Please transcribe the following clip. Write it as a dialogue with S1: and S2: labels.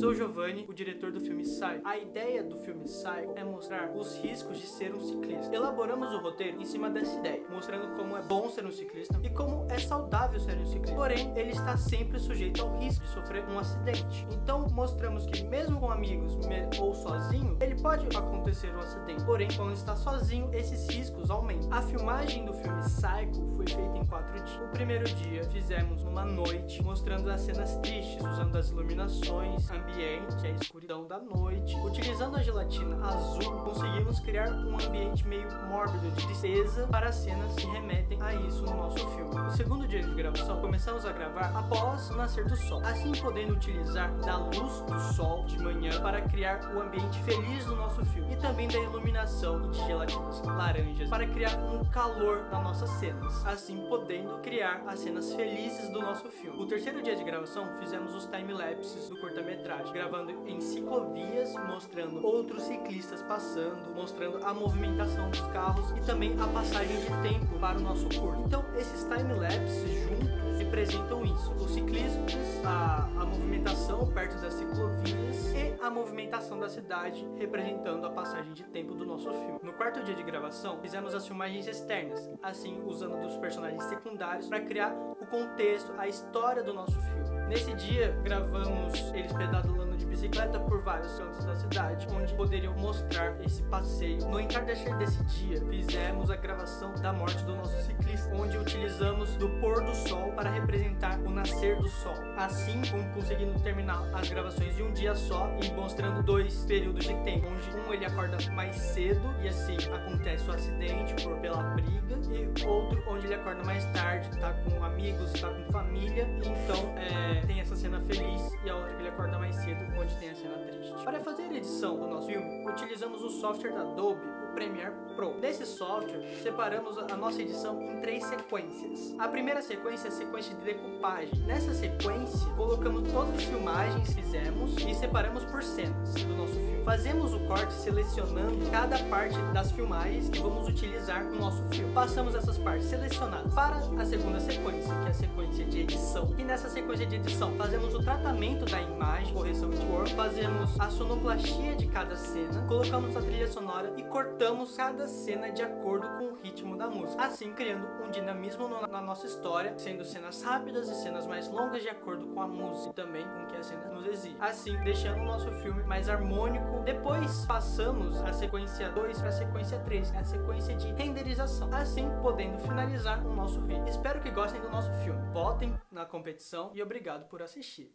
S1: Sou Giovanni, o diretor do filme Psycho. A ideia do filme Psycho é mostrar os riscos de ser um ciclista. Elaboramos o roteiro em cima dessa ideia, mostrando como é bom ser um ciclista e como é saudável ser um ciclista. Porém, ele está sempre sujeito ao risco de sofrer um acidente. Então, mostramos que mesmo com amigos ou sozinho, ele pode acontecer um acidente. Porém, quando está sozinho, esses riscos aumentam. A filmagem do filme Psycho foi feita em quatro dias. O primeiro dia fizemos numa noite, mostrando as cenas tristes, usando as iluminações, ambiente, a escuridão da noite. Utilizando a gelatina azul, conseguimos criar um ambiente meio mórbido de tristeza para as cenas que remetem a isso no nosso filme. No segundo dia de gravação, começamos a gravar após o nascer do sol, assim podendo utilizar da luz do sol de manhã para criar o ambiente feliz do nosso filme e também da iluminação de gelatinas laranjas para criar um calor nas nossas cenas, assim podendo criar as cenas felizes do nosso filme. O terceiro dia de gravação, fizemos os time-lapses do curta-metragem, gravando em ciclovias, mostrando outros ciclistas passando, mostrando a movimentação dos carros e também a passagem de tempo para o nosso curto. Então, esses time-lapses juntos representam isso, os ciclistas, a, a movimentação perto das ciclovias e a movimentação da cidade, representando a passagem de tempo do nosso filme. No quarto dia de gravação, fizemos as filmagens externas, assim usando dos personagens secundários para criar o contexto, a história do nosso filme. Nesse dia, gravamos eles pedalando de bicicleta por vários cantos da cidade, onde poderiam mostrar esse passeio. No entardecer desse dia, fizemos a gravação da morte do nosso ciclista, onde utilizamos do pôr do sol para representar o nascer do sol. Assim, conseguindo terminar as gravações de um dia só e mostrando dois períodos de tempo, onde um ele acorda mais cedo e assim acontece o acidente por pela briga, e outro onde ele acorda mais tarde, tá com amigos, tá com família, e então é, tem essa cena feliz e a outra que ele acorda mais cedo, onde tem a cena triste. Para fazer a edição do nosso filme, utilizamos o software da Adobe, o Premiere Pro. Nesse software, separamos a nossa edição em três sequências. A primeira sequência é a sequência de decupagem. Nessa sequência, colocamos todas as filmagens que fizemos e separamos por cenas do nosso filme. Fazemos o corte selecionando cada parte das filmagens que vamos utilizar no nosso filme. Passamos essas partes selecionadas para a segunda sequência, que é a sequência de edição. E nessa sequência de edição, fazemos o tratamento da imagem, correção de cor, fazemos a sonoplastia de cada cena, colocamos a trilha sonora e cortamos cada cena de acordo com o ritmo da música. Assim, criando um dinamismo na nossa história, sendo cenas rápidas e cenas mais longas de acordo com a música e também com o que a cena nos exige. Assim, deixando o nosso filme mais harmônico depois passamos a sequência 2 para a sequência 3, que é a sequência de renderização. Assim, podendo finalizar o nosso vídeo. Espero que gostem do nosso filme. Votem na competição e obrigado por assistir.